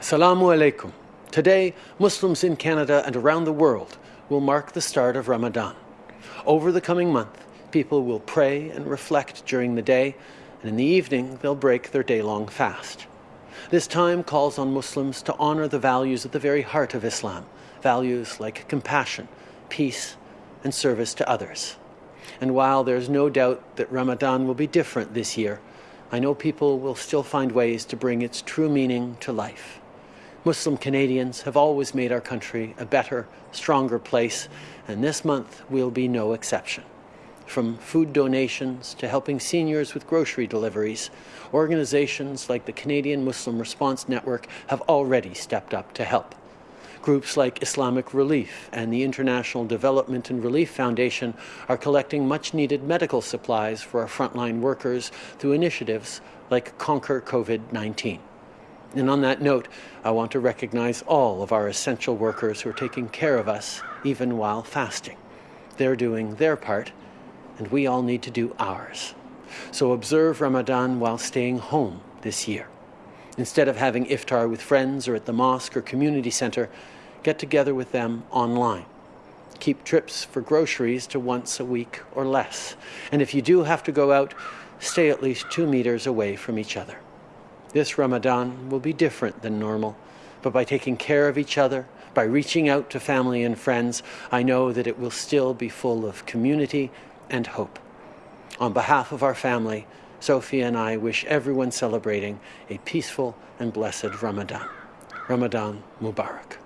Assalamu alaikum. Today, Muslims in Canada and around the world will mark the start of Ramadan. Over the coming month, people will pray and reflect during the day, and in the evening, they'll break their day long fast. This time calls on Muslims to honor the values at the very heart of Islam values like compassion, peace, and service to others. And while there's no doubt that Ramadan will be different this year, I know people will still find ways to bring its true meaning to life. Muslim Canadians have always made our country a better, stronger place, and this month will be no exception. From food donations to helping seniors with grocery deliveries, organizations like the Canadian Muslim Response Network have already stepped up to help. Groups like Islamic Relief and the International Development and Relief Foundation are collecting much needed medical supplies for our frontline workers through initiatives like Conquer COVID 19. And on that note, I want to recognize all of our essential workers who are taking care of us even while fasting. They're doing their part, and we all need to do ours. So observe Ramadan while staying home this year. Instead of having iftar with friends or at the mosque or community center, get together with them online. Keep trips for groceries to once a week or less. And if you do have to go out, stay at least two meters away from each other. This Ramadan will be different than normal, but by taking care of each other, by reaching out to family and friends, I know that it will still be full of community and hope. On behalf of our family, Sophie and I wish everyone celebrating a peaceful and blessed Ramadan. Ramadan Mubarak.